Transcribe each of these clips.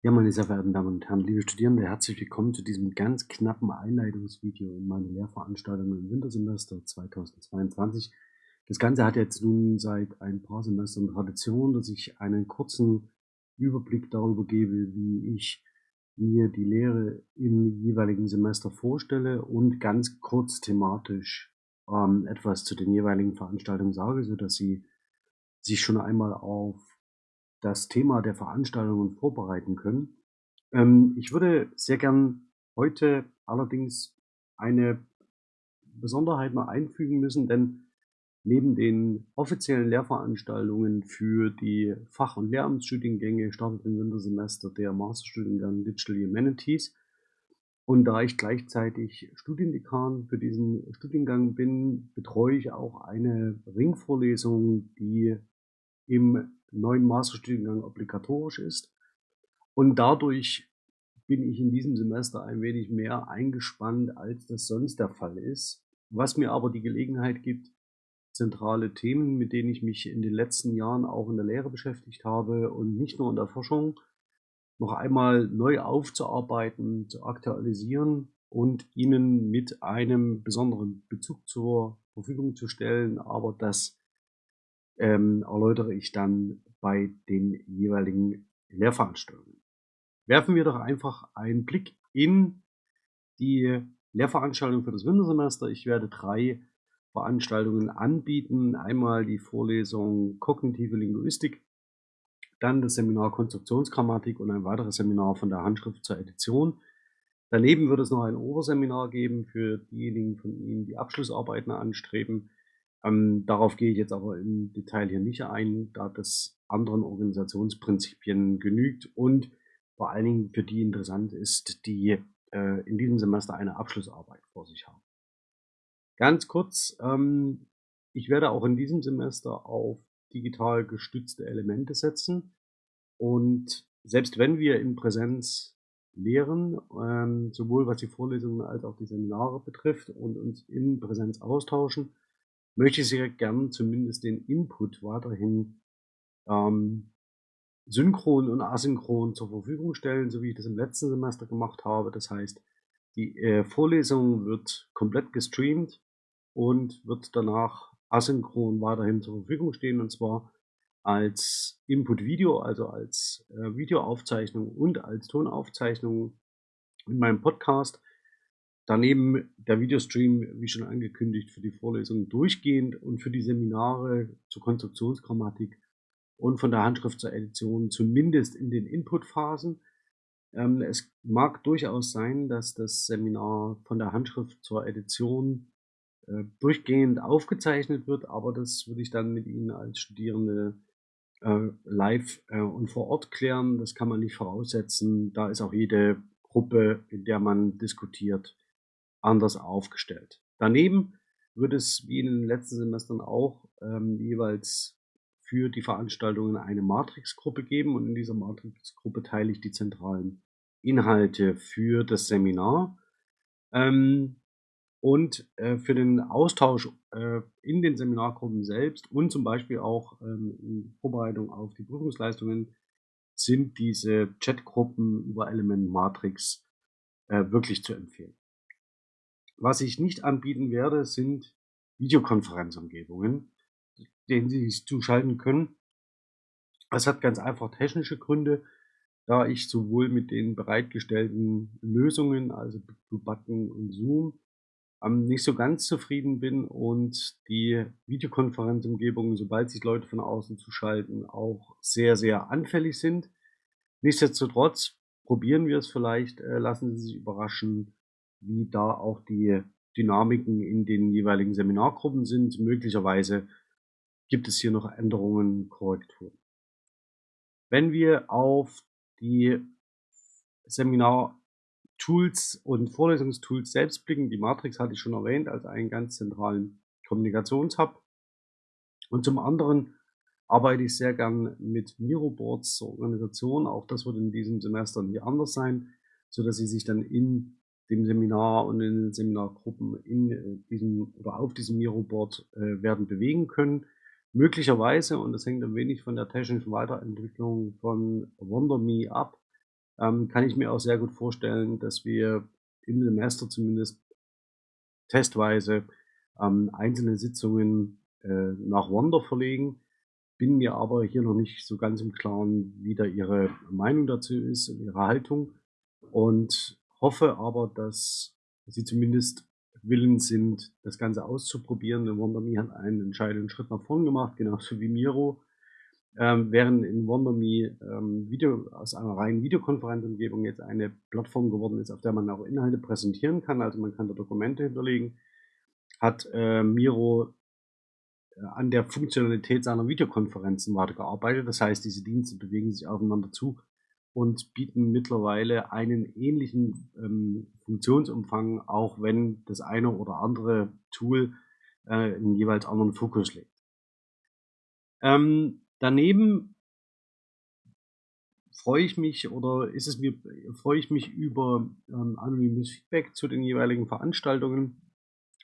Ja, meine sehr verehrten Damen und Herren, liebe Studierende, herzlich willkommen zu diesem ganz knappen Einleitungsvideo in meine Lehrveranstaltung im Wintersemester 2022. Das Ganze hat jetzt nun seit ein paar Semestern Tradition, dass ich einen kurzen Überblick darüber gebe, wie ich mir die Lehre im jeweiligen Semester vorstelle und ganz kurz thematisch ähm, etwas zu den jeweiligen Veranstaltungen sage, sodass Sie sich schon einmal auf das Thema der Veranstaltungen vorbereiten können. Ähm, ich würde sehr gern heute allerdings eine Besonderheit mal einfügen müssen, denn neben den offiziellen Lehrveranstaltungen für die Fach- und Lehramtsstudiengänge startet im Wintersemester der Masterstudiengang Digital Humanities. Und da ich gleichzeitig Studiendekan für diesen Studiengang bin, betreue ich auch eine Ringvorlesung, die im neuen Masterstudiengang obligatorisch ist. Und dadurch bin ich in diesem Semester ein wenig mehr eingespannt, als das sonst der Fall ist. Was mir aber die Gelegenheit gibt, zentrale Themen, mit denen ich mich in den letzten Jahren auch in der Lehre beschäftigt habe und nicht nur in der Forschung, noch einmal neu aufzuarbeiten, zu aktualisieren und Ihnen mit einem besonderen Bezug zur Verfügung zu stellen. Aber das ähm, erläutere ich dann bei den jeweiligen Lehrveranstaltungen. Werfen wir doch einfach einen Blick in die Lehrveranstaltung für das Wintersemester. Ich werde drei Veranstaltungen anbieten. Einmal die Vorlesung Kognitive Linguistik, dann das Seminar Konstruktionsgrammatik und ein weiteres Seminar von der Handschrift zur Edition. Daneben wird es noch ein Oberseminar geben für diejenigen von Ihnen, die Abschlussarbeiten anstreben. Ähm, darauf gehe ich jetzt aber im Detail hier nicht ein, da das anderen Organisationsprinzipien genügt und vor allen Dingen für die interessant ist, die äh, in diesem Semester eine Abschlussarbeit vor sich haben. Ganz kurz, ähm, ich werde auch in diesem Semester auf digital gestützte Elemente setzen und selbst wenn wir in Präsenz lehren, ähm, sowohl was die Vorlesungen als auch die Seminare betrifft und uns in Präsenz austauschen, möchte ich sehr gern zumindest den Input weiterhin ähm, synchron und asynchron zur Verfügung stellen, so wie ich das im letzten Semester gemacht habe. Das heißt, die äh, Vorlesung wird komplett gestreamt und wird danach asynchron weiterhin zur Verfügung stehen und zwar als Input-Video, also als äh, Videoaufzeichnung und als Tonaufzeichnung in meinem Podcast. Daneben der Videostream, wie schon angekündigt, für die Vorlesungen durchgehend und für die Seminare zur Konstruktionsgrammatik und von der Handschrift zur Edition, zumindest in den Inputphasen. Ähm, es mag durchaus sein, dass das Seminar von der Handschrift zur Edition äh, durchgehend aufgezeichnet wird, aber das würde ich dann mit Ihnen als Studierende äh, live äh, und vor Ort klären. Das kann man nicht voraussetzen. Da ist auch jede Gruppe, in der man diskutiert, anders aufgestellt. Daneben wird es wie in den letzten Semestern auch ähm, jeweils für die Veranstaltungen eine Matrixgruppe geben und in dieser Matrixgruppe teile ich die zentralen Inhalte für das Seminar. Ähm, und äh, für den Austausch äh, in den Seminargruppen selbst und zum Beispiel auch ähm, in Vorbereitung auf die Prüfungsleistungen sind diese Chatgruppen über Element Matrix äh, wirklich zu empfehlen. Was ich nicht anbieten werde, sind Videokonferenzumgebungen, denen Sie sich zuschalten können. Das hat ganz einfach technische Gründe, da ich sowohl mit den bereitgestellten Lösungen, also Button und Zoom, ähm, nicht so ganz zufrieden bin und die Videokonferenzumgebungen, sobald sich Leute von außen zuschalten, auch sehr, sehr anfällig sind. Nichtsdestotrotz probieren wir es vielleicht, äh, lassen Sie sich überraschen, wie da auch die Dynamiken in den jeweiligen Seminargruppen sind. Möglicherweise gibt es hier noch Änderungen, Korrekturen. Wenn wir auf die Seminar-Tools und Vorlesungstools selbst blicken, die Matrix hatte ich schon erwähnt als einen ganz zentralen Kommunikationshub. Und zum anderen arbeite ich sehr gern mit Miroboards zur Organisation. Auch das wird in diesem Semester nicht anders sein, so dass Sie sich dann in dem Seminar und in den Seminargruppen in äh, diesem oder auf diesem Miroboard äh, werden bewegen können. Möglicherweise, und das hängt ein wenig von der technischen Weiterentwicklung von WonderMe ab, ähm, kann ich mir auch sehr gut vorstellen, dass wir im Semester zumindest testweise ähm, einzelne Sitzungen äh, nach Wonder verlegen. Bin mir aber hier noch nicht so ganz im Klaren, wie da Ihre Meinung dazu ist und Ihre Haltung und hoffe aber, dass Sie zumindest willens sind, das Ganze auszuprobieren. WonderMe hat einen entscheidenden Schritt nach vorn gemacht, genauso wie Miro. Ähm, während in WonderMe ähm, Video, aus einer reinen Videokonferenzumgebung jetzt eine Plattform geworden ist, auf der man auch Inhalte präsentieren kann, also man kann da Dokumente hinterlegen, hat äh, Miro äh, an der Funktionalität seiner Videokonferenzen weitergearbeitet. Das heißt, diese Dienste bewegen sich aufeinander zu und bieten mittlerweile einen ähnlichen ähm, Funktionsumfang, auch wenn das eine oder andere Tool äh, einen jeweils anderen Fokus legt. Ähm, daneben freue ich mich oder ist es mir freue ich mich über ähm, anonymes Feedback zu den jeweiligen Veranstaltungen.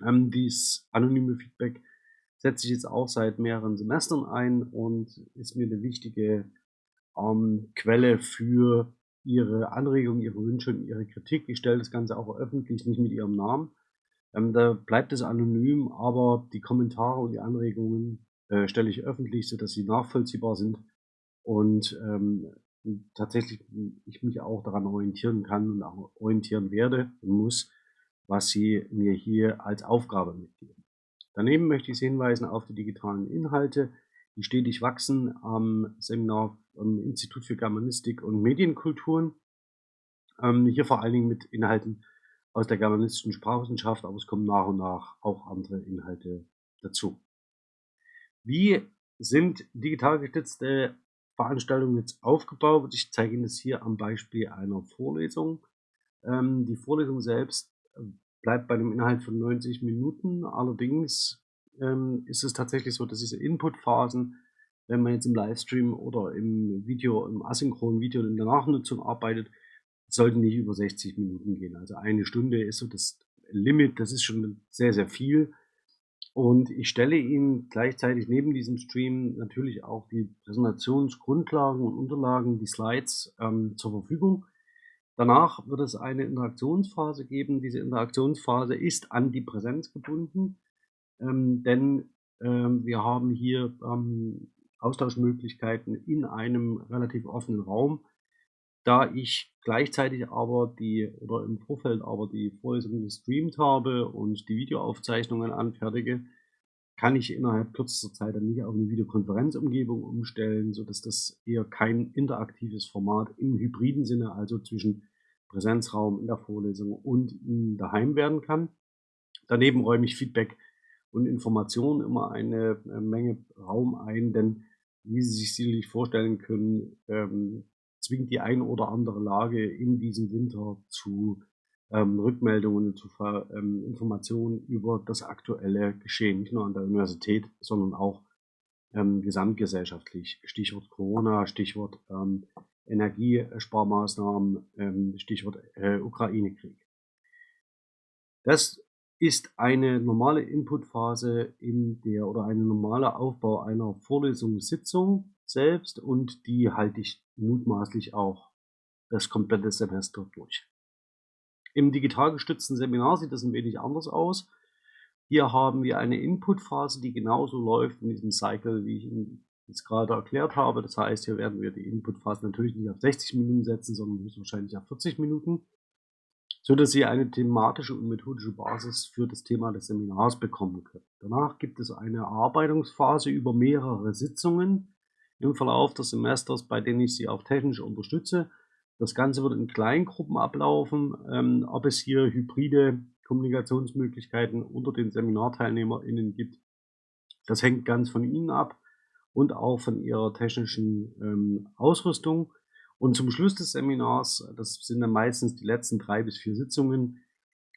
Ähm, dies anonyme Feedback setze ich jetzt auch seit mehreren Semestern ein und ist mir eine wichtige ähm, Quelle für ihre Anregungen, ihre Wünsche und ihre Kritik. Ich stelle das Ganze auch öffentlich, nicht mit ihrem Namen. Ähm, da bleibt es anonym, aber die Kommentare und die Anregungen äh, stelle ich öffentlich, sodass sie nachvollziehbar sind und ähm, tatsächlich ich mich auch daran orientieren kann und auch orientieren werde und muss, was sie mir hier als Aufgabe mitgeben. Daneben möchte ich Sie hinweisen auf die digitalen Inhalte, die stetig wachsen am Seminar am Institut für Germanistik und Medienkulturen. Ähm, hier vor allen Dingen mit Inhalten aus der germanistischen Sprachwissenschaft, aber es kommen nach und nach auch andere Inhalte dazu. Wie sind digital gestützte Veranstaltungen jetzt aufgebaut? Ich zeige Ihnen das hier am Beispiel einer Vorlesung. Ähm, die Vorlesung selbst äh, bleibt bei einem Inhalt von 90 Minuten. Allerdings ähm, ist es tatsächlich so, dass diese Inputphasen, wenn man jetzt im Livestream oder im Video, im asynchronen Video in der Nachnutzung arbeitet, sollten nicht über 60 Minuten gehen. Also eine Stunde ist so das Limit, das ist schon sehr, sehr viel. Und ich stelle Ihnen gleichzeitig neben diesem Stream natürlich auch die Präsentationsgrundlagen und Unterlagen, die Slides ähm, zur Verfügung. Danach wird es eine Interaktionsphase geben. Diese Interaktionsphase ist an die Präsenz gebunden ähm, denn ähm, wir haben hier ähm, Austauschmöglichkeiten in einem relativ offenen Raum. Da ich gleichzeitig aber die oder im Vorfeld aber die Vorlesung gestreamt habe und die Videoaufzeichnungen anfertige, kann ich innerhalb kürzester Zeit dann nicht auf eine Videokonferenzumgebung umstellen, sodass das eher kein interaktives Format im hybriden Sinne, also zwischen Präsenzraum in der Vorlesung und daheim werden kann. Daneben räume ich Feedback und Information immer eine äh, Menge Raum ein, denn wie Sie sich sicherlich vorstellen können, ähm, zwingt die ein oder andere Lage in diesem Winter zu ähm, Rückmeldungen, zu ähm, Informationen über das aktuelle Geschehen, nicht nur an der Universität, sondern auch ähm, gesamtgesellschaftlich. Stichwort Corona, Stichwort ähm, Energiesparmaßnahmen, ähm, Stichwort äh, Ukraine-Krieg. Das ist eine normale Inputphase in der oder ein normaler Aufbau einer Vorlesungssitzung selbst und die halte ich mutmaßlich auch das komplette Semester durch. Im digital gestützten Seminar sieht das ein wenig anders aus. Hier haben wir eine Inputphase, die genauso läuft in diesem Cycle, wie ich Ihnen jetzt gerade erklärt habe. Das heißt, hier werden wir die Inputphase natürlich nicht auf 60 Minuten setzen, sondern höchstwahrscheinlich auf 40 Minuten so dass Sie eine thematische und methodische Basis für das Thema des Seminars bekommen können. Danach gibt es eine Erarbeitungsphase über mehrere Sitzungen im Verlauf des Semesters, bei denen ich Sie auch technisch unterstütze. Das Ganze wird in Kleingruppen ablaufen. Ähm, ob es hier hybride Kommunikationsmöglichkeiten unter den SeminarteilnehmerInnen gibt, das hängt ganz von Ihnen ab und auch von Ihrer technischen ähm, Ausrüstung. Und zum Schluss des Seminars, das sind dann meistens die letzten drei bis vier Sitzungen,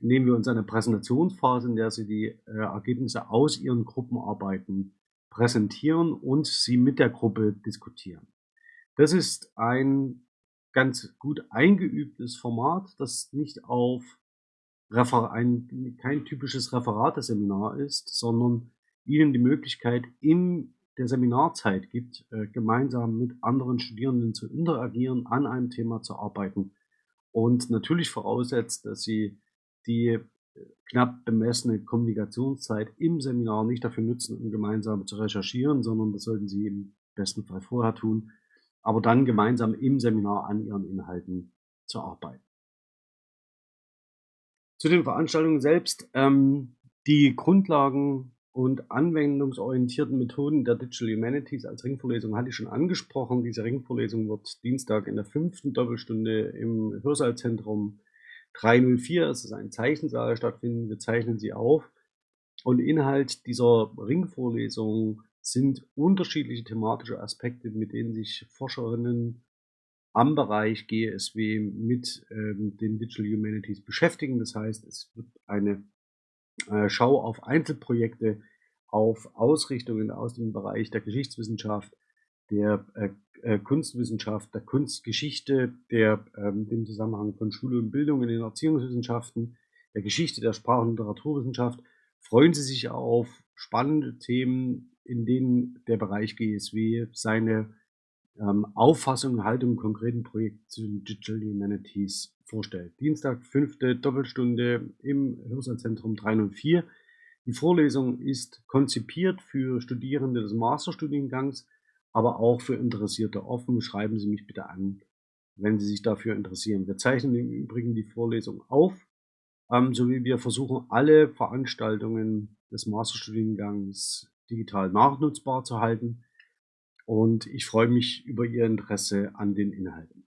nehmen wir uns eine Präsentationsphase, in der Sie die äh, Ergebnisse aus Ihren Gruppenarbeiten präsentieren und sie mit der Gruppe diskutieren. Das ist ein ganz gut eingeübtes Format, das nicht auf Refer ein, kein typisches Referateseminar ist, sondern Ihnen die Möglichkeit in der Seminarzeit gibt, äh, gemeinsam mit anderen Studierenden zu interagieren, an einem Thema zu arbeiten und natürlich voraussetzt, dass sie die äh, knapp bemessene Kommunikationszeit im Seminar nicht dafür nutzen, um gemeinsam zu recherchieren, sondern das sollten sie im besten Fall vorher tun, aber dann gemeinsam im Seminar an ihren Inhalten zu arbeiten. Zu den Veranstaltungen selbst. Ähm, die Grundlagen und anwendungsorientierten Methoden der Digital Humanities als Ringvorlesung hatte ich schon angesprochen. Diese Ringvorlesung wird Dienstag in der fünften Doppelstunde im Hörsaalzentrum 304, es ist ein Zeichensaal, stattfinden. Wir zeichnen sie auf. Und Inhalt dieser Ringvorlesung sind unterschiedliche thematische Aspekte, mit denen sich Forscherinnen am Bereich GSW mit ähm, den Digital Humanities beschäftigen. Das heißt, es wird eine Schau auf Einzelprojekte, auf Ausrichtungen aus dem Bereich der Geschichtswissenschaft, der äh, äh, Kunstwissenschaft, der Kunstgeschichte, der ähm, dem Zusammenhang von Schule und Bildung in den Erziehungswissenschaften, der Geschichte der Sprach- und Literaturwissenschaft. Freuen Sie sich auf spannende Themen, in denen der Bereich GSW seine ähm, Auffassung und Haltung im konkreten Projekt zu den Digital Humanities vorstellt. Dienstag, fünfte Doppelstunde im Hörsaalzentrum 304. Die Vorlesung ist konzipiert für Studierende des Masterstudiengangs, aber auch für Interessierte offen. Schreiben Sie mich bitte an, wenn Sie sich dafür interessieren. Wir zeichnen im Übrigen die Vorlesung auf, ähm, sowie wir versuchen, alle Veranstaltungen des Masterstudiengangs digital nachnutzbar zu halten. Und ich freue mich über Ihr Interesse an den Inhalten.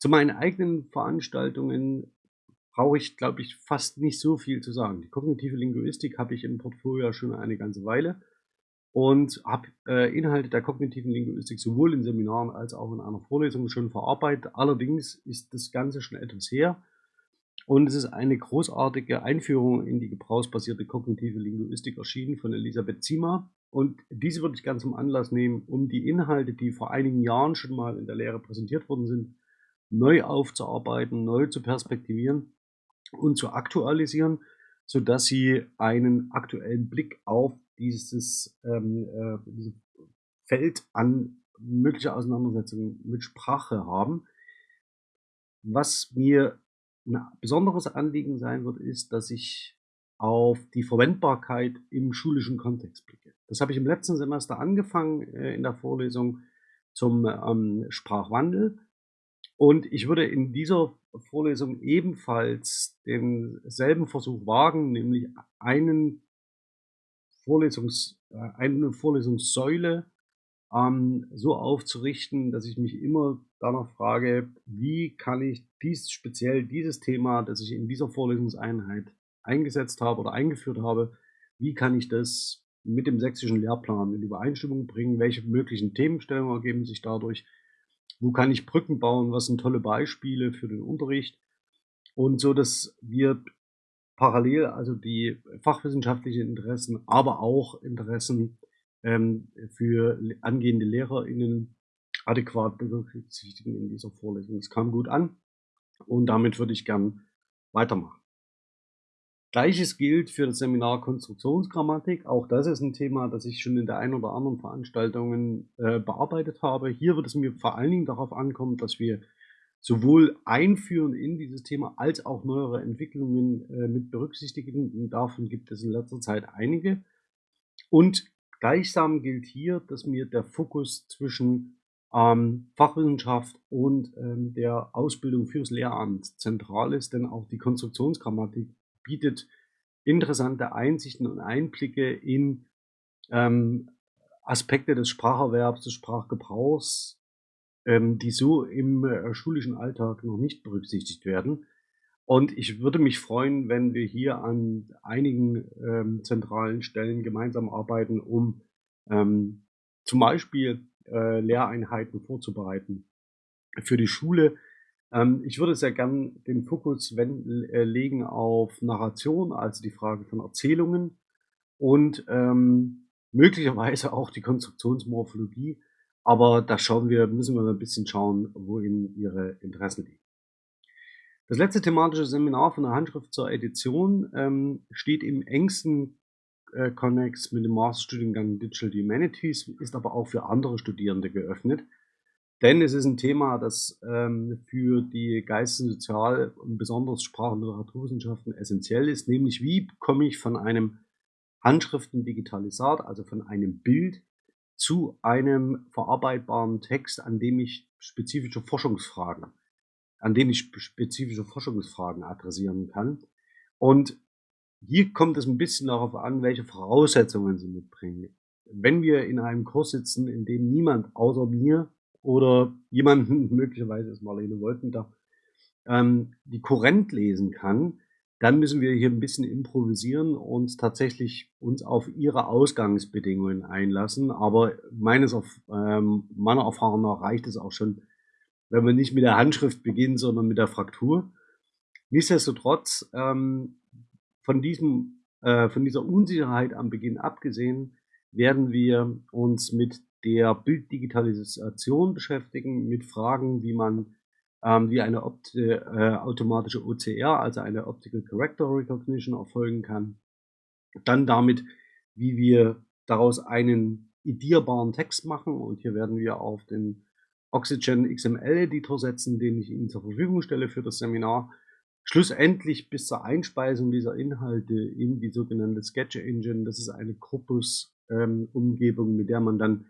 Zu meinen eigenen Veranstaltungen brauche ich, glaube ich, fast nicht so viel zu sagen. Die kognitive Linguistik habe ich im Portfolio schon eine ganze Weile und habe äh, Inhalte der kognitiven Linguistik sowohl in Seminaren als auch in einer Vorlesung schon verarbeitet. Allerdings ist das Ganze schon etwas her und es ist eine großartige Einführung in die gebrauchsbasierte kognitive Linguistik erschienen von Elisabeth Zima. Und diese würde ich ganz zum Anlass nehmen, um die Inhalte, die vor einigen Jahren schon mal in der Lehre präsentiert worden sind, neu aufzuarbeiten, neu zu perspektivieren und zu aktualisieren, sodass sie einen aktuellen Blick auf dieses, ähm, äh, dieses Feld an möglicher Auseinandersetzungen mit Sprache haben. Was mir ein besonderes Anliegen sein wird, ist, dass ich auf die Verwendbarkeit im schulischen Kontext blicke. Das habe ich im letzten Semester angefangen äh, in der Vorlesung zum ähm, Sprachwandel. Und ich würde in dieser Vorlesung ebenfalls denselben Versuch wagen, nämlich einen Vorlesungs, äh, eine Vorlesungssäule ähm, so aufzurichten, dass ich mich immer danach frage, wie kann ich dies, speziell dieses Thema, das ich in dieser Vorlesungseinheit eingesetzt habe oder eingeführt habe, wie kann ich das mit dem sächsischen Lehrplan in Übereinstimmung bringen, welche möglichen Themenstellungen ergeben sich dadurch, wo kann ich Brücken bauen, was sind tolle Beispiele für den Unterricht und so, dass wir parallel also die fachwissenschaftlichen Interessen, aber auch Interessen ähm, für angehende LehrerInnen adäquat berücksichtigen in dieser Vorlesung. Es kam gut an und damit würde ich gern weitermachen. Gleiches gilt für das Seminar Konstruktionsgrammatik. Auch das ist ein Thema, das ich schon in der einen oder anderen Veranstaltung äh, bearbeitet habe. Hier wird es mir vor allen Dingen darauf ankommen, dass wir sowohl einführen in dieses Thema als auch neuere Entwicklungen äh, mit berücksichtigen. Und davon gibt es in letzter Zeit einige. Und gleichsam gilt hier, dass mir der Fokus zwischen ähm, Fachwissenschaft und ähm, der Ausbildung fürs Lehramt zentral ist, denn auch die Konstruktionsgrammatik bietet interessante Einsichten und Einblicke in ähm, Aspekte des Spracherwerbs, des Sprachgebrauchs, ähm, die so im äh, schulischen Alltag noch nicht berücksichtigt werden. Und ich würde mich freuen, wenn wir hier an einigen ähm, zentralen Stellen gemeinsam arbeiten, um ähm, zum Beispiel äh, Lehreinheiten vorzubereiten für die Schule, ähm, ich würde sehr gern den Fokus wenn, äh, legen auf Narration, also die Frage von Erzählungen und ähm, möglicherweise auch die Konstruktionsmorphologie. Aber da schauen wir, müssen wir ein bisschen schauen, wohin Ihre Interessen liegen. Das letzte thematische Seminar von der Handschrift zur Edition ähm, steht im engsten äh, Connex mit dem Masterstudiengang Digital Humanities, ist aber auch für andere Studierende geöffnet. Denn es ist ein Thema, das ähm, für die Geistes- und Sozial- und besonders Sprach- und Literaturwissenschaften essentiell ist, nämlich wie komme ich von einem Handschriftendigitalisat, also von einem Bild, zu einem verarbeitbaren Text, an dem ich spezifische Forschungsfragen, an dem ich spezifische Forschungsfragen adressieren kann. Und hier kommt es ein bisschen darauf an, welche Voraussetzungen Sie mitbringen. Wenn wir in einem Kurs sitzen, in dem niemand außer mir oder jemanden, möglicherweise ist Marlene Wolfender, ähm, die Korrent lesen kann, dann müssen wir hier ein bisschen improvisieren und tatsächlich uns auf ihre Ausgangsbedingungen einlassen. Aber meines ähm, meiner Erfahrung nach reicht es auch schon, wenn wir nicht mit der Handschrift beginnen, sondern mit der Fraktur. Nichtsdestotrotz ähm, von, diesem, äh, von dieser Unsicherheit am Beginn abgesehen, werden wir uns mit der Bilddigitalisation beschäftigen, mit Fragen, wie man ähm, wie eine Opt äh, automatische OCR, also eine Optical Character Recognition, erfolgen kann. Dann damit, wie wir daraus einen edierbaren Text machen. Und hier werden wir auf den Oxygen XML Editor setzen, den ich Ihnen zur Verfügung stelle für das Seminar schlussendlich bis zur Einspeisung dieser Inhalte in die sogenannte Sketch Engine, das ist eine Corpus-Umgebung, ähm, mit der man dann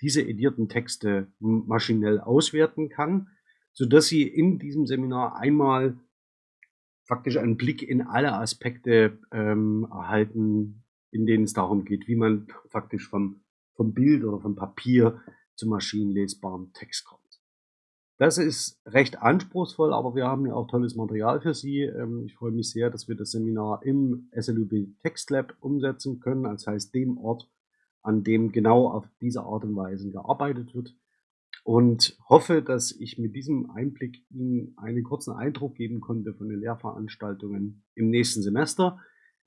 diese edierten Texte maschinell auswerten kann, so dass Sie in diesem Seminar einmal faktisch einen Blick in alle Aspekte ähm, erhalten, in denen es darum geht, wie man faktisch vom, vom Bild oder vom Papier zum maschinenlesbaren Text kommt. Das ist recht anspruchsvoll, aber wir haben ja auch tolles Material für Sie. Ähm, ich freue mich sehr, dass wir das Seminar im SLUB Text Lab umsetzen können, das heißt dem Ort, an dem genau auf diese Art und Weise gearbeitet wird. Und hoffe, dass ich mit diesem Einblick Ihnen einen kurzen Eindruck geben konnte von den Lehrveranstaltungen im nächsten Semester.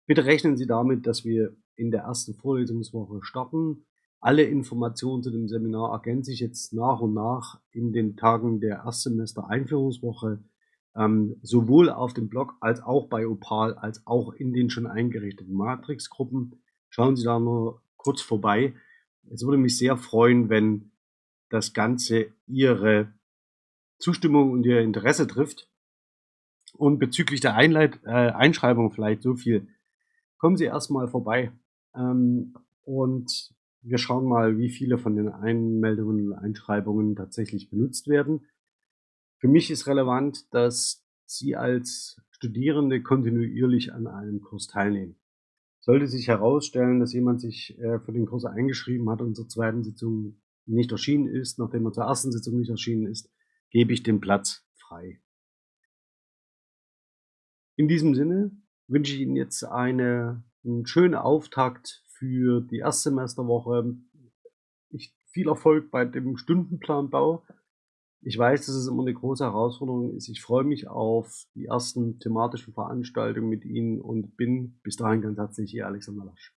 Bitte rechnen Sie damit, dass wir in der ersten Vorlesungswoche starten alle Informationen zu dem Seminar ergänze ich jetzt nach und nach in den Tagen der Erstsemester-Einführungswoche, ähm, sowohl auf dem Blog als auch bei Opal, als auch in den schon eingerichteten Matrix-Gruppen. Schauen Sie da nur kurz vorbei. Es würde mich sehr freuen, wenn das Ganze Ihre Zustimmung und Ihr Interesse trifft. Und bezüglich der Einleit äh, Einschreibung vielleicht so viel. Kommen Sie erstmal vorbei. Ähm, und wir schauen mal, wie viele von den Einmeldungen und Einschreibungen tatsächlich benutzt werden. Für mich ist relevant, dass Sie als Studierende kontinuierlich an einem Kurs teilnehmen. Sollte sich herausstellen, dass jemand sich äh, für den Kurs eingeschrieben hat und zur zweiten Sitzung nicht erschienen ist, nachdem er zur ersten Sitzung nicht erschienen ist, gebe ich den Platz frei. In diesem Sinne wünsche ich Ihnen jetzt eine, einen schönen Auftakt für die Erstsemesterwoche. Ich, viel Erfolg bei dem Stundenplanbau. Ich weiß, dass es immer eine große Herausforderung ist. Ich freue mich auf die ersten thematischen Veranstaltungen mit Ihnen und bin bis dahin ganz herzlich Ihr Alexander Lasch.